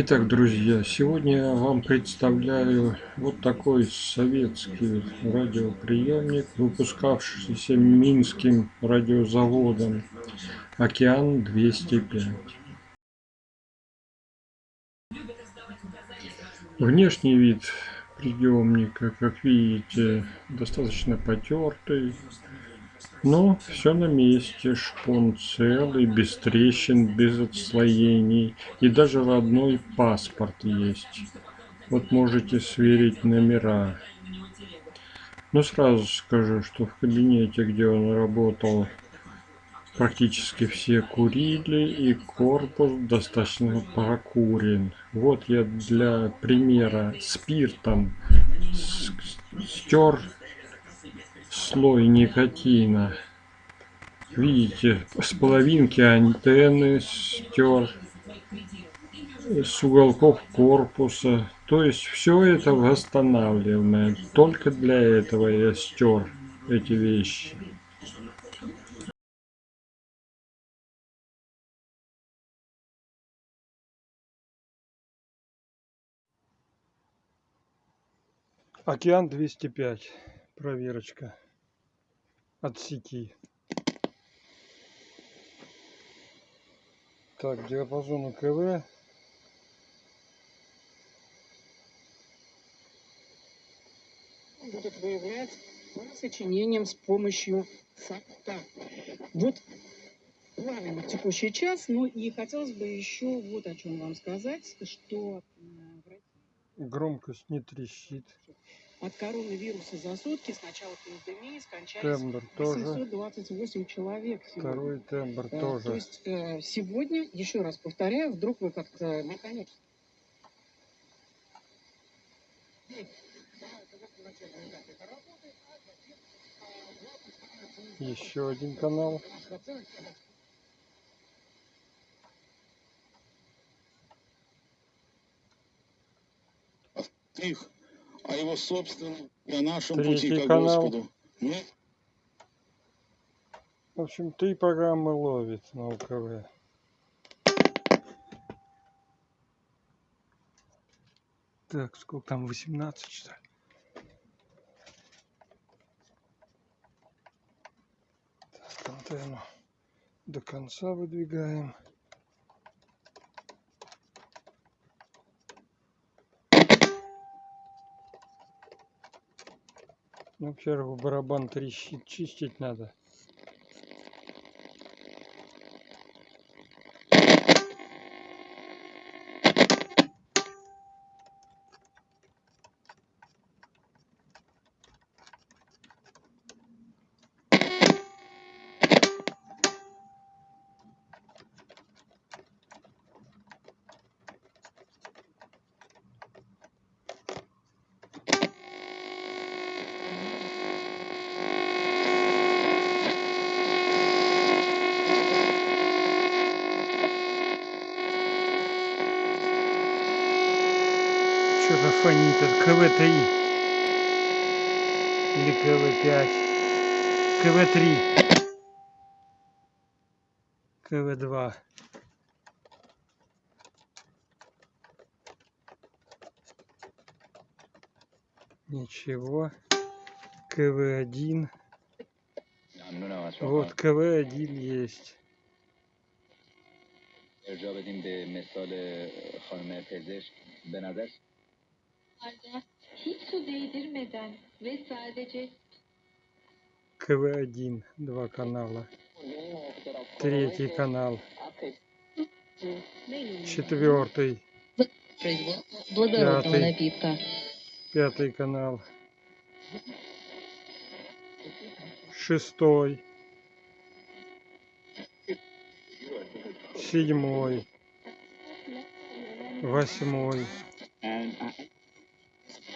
Итак, друзья, сегодня я вам представляю вот такой советский радиоприемник, выпускавшийся Минским радиозаводом «Океан-205». Внешний вид приемника, как видите, достаточно потертый, ну, Но все на месте, шпон целый, без трещин, без отслоений. И даже родной паспорт есть. Вот можете сверить номера. Но сразу скажу, что в кабинете, где он работал, практически все курили и корпус достаточно прокурен. Вот я для примера спиртом стер слой никотина. Видите, с половинки антенны стер, с уголков корпуса. То есть все это восстанавливаемое. Только для этого я стер эти вещи. Океан 205. Проверочка от сети. Так, диапазон КВ Будут выявлять по сочинениям с помощью сапта. Вот правильно текущий час. Ну и хотелось бы еще вот о чем вам сказать, что э, громкость не трещит от коронавируса за сутки с начала пандемии скончались тембр 828 тоже. человек. Сегодня. Второй тембр а, тоже. То есть э, сегодня, еще раз повторяю, вдруг вы как-то э, наконец. Еще один канал. Их о его собственном и о нашем Третий пути к Господу. Мы... В общем, три программы ловит на УКВ. Так, сколько там, 18 что ли? Так, антенну до конца выдвигаем. Ну, в первую барабан трещит, чистить надо. компании КВ-3 или КВ-5 КВ-3 КВ-2 ничего. КВ-1 вот КВ-1 есть. ارجا بدیم به مثال خانم پزشک به نظر hiç su değdirmeden ve sadece КВ1, два канала, третий канал, четвертый, пятый, пятый канал, шестой, седьмой, восьмой.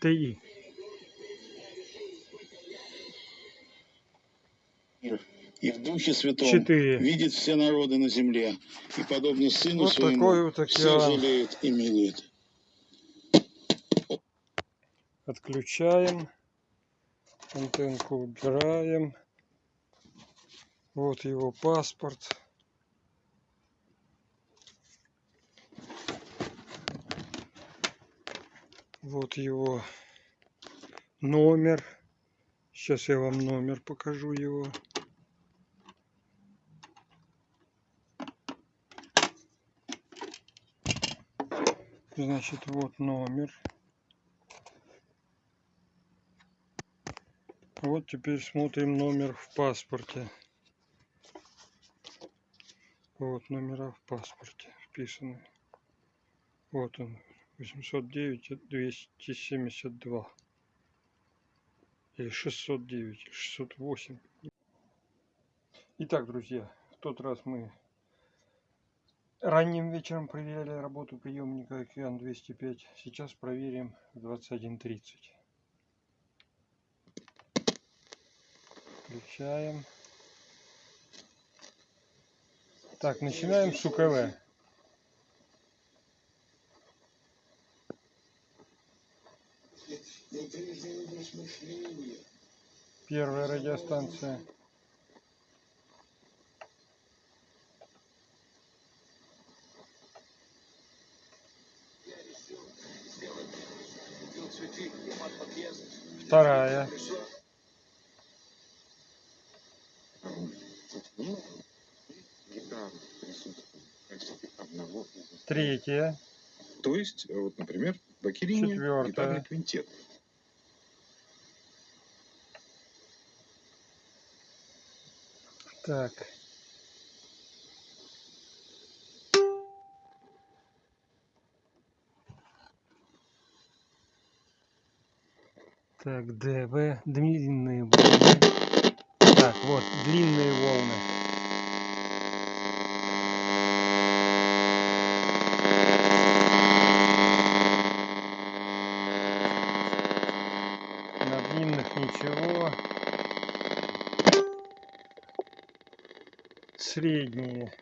Три. И в Духе Святом Четыре. видит все народы на земле. И подобно Сыну Вот Своему такой вот все океан. жалеет и милует. Отключаем. Антенку убираем. Вот его паспорт. Вот его номер. Сейчас я вам номер покажу его. Значит, вот номер. Вот теперь смотрим номер в паспорте. Вот номера в паспорте вписаны. Вот он. 809 272. Или 609, или 608. Итак, друзья, в тот раз мы ранним вечером проверяли работу приемника Океан 205. Сейчас проверим в 21.30. Включаем. Так, начинаем с УКВ. Первая радиостанция. Вторая. Третья. То есть, э, вот, например, Четвёртая. гитарный квинтет. Так. Так, ДВ, длинные волны. Так, вот, длинные волны. На длинных ничего. Средние.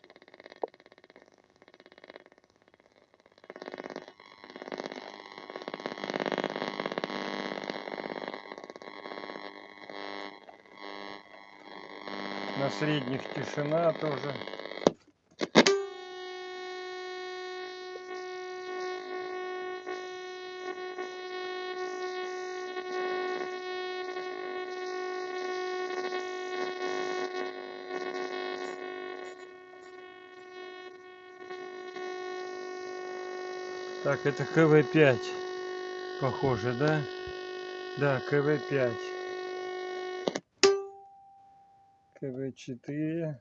На средних тишина тоже. Так, это КВ-5. Похоже, да? Да, КВ-5. КВ-4.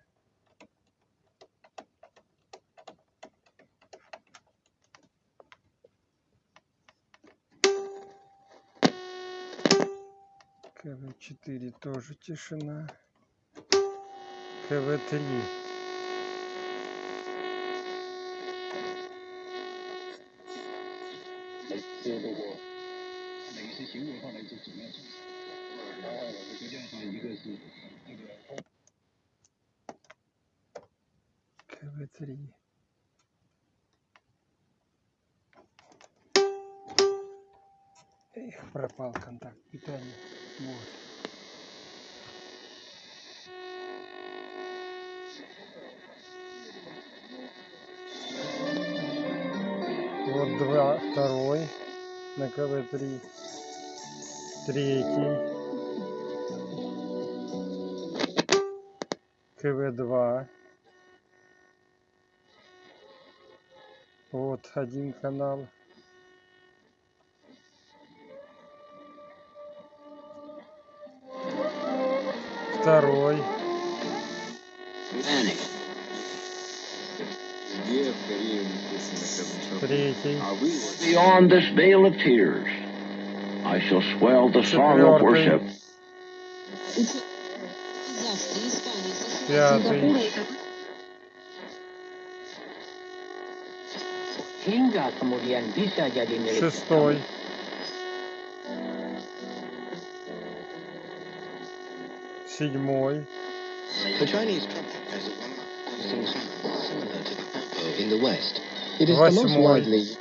КВ-4 тоже тишина. КВ-3. КВ-3. Эх, пропал контакт питания. Вот. Вот два, второй на КВ-3. Третий. КВ-2. Вот один канал. Второй. Где Beyond this veil of tears, I shall swell the song of worship. Пятый. Шестой. Седьмой. The Chinese trumpet has a similar to Восьмой.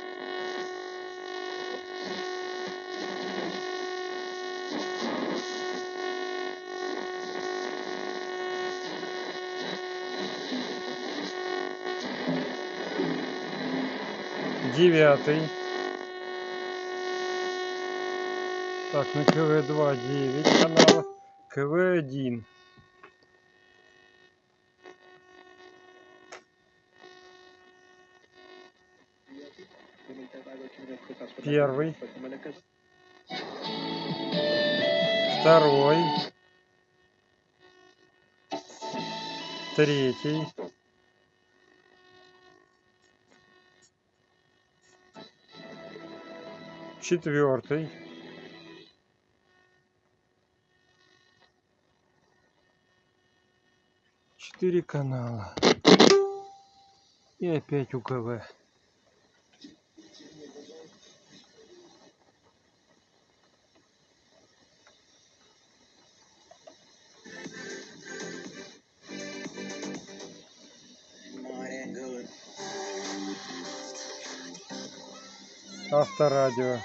девятый. Так, на КВ-2 9 каналов, КВ-1. Первый. Второй. Третий. Четвертый. Четыре канала. И опять УКВ. Авторадио.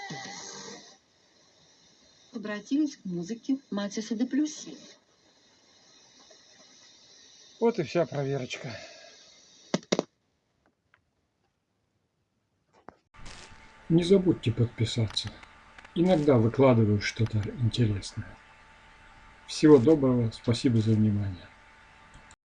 обратились к музыке Матиса де Плюсси. Вот и вся проверочка. Не забудьте подписаться. Иногда выкладываю что-то интересное. Всего доброго, спасибо за внимание.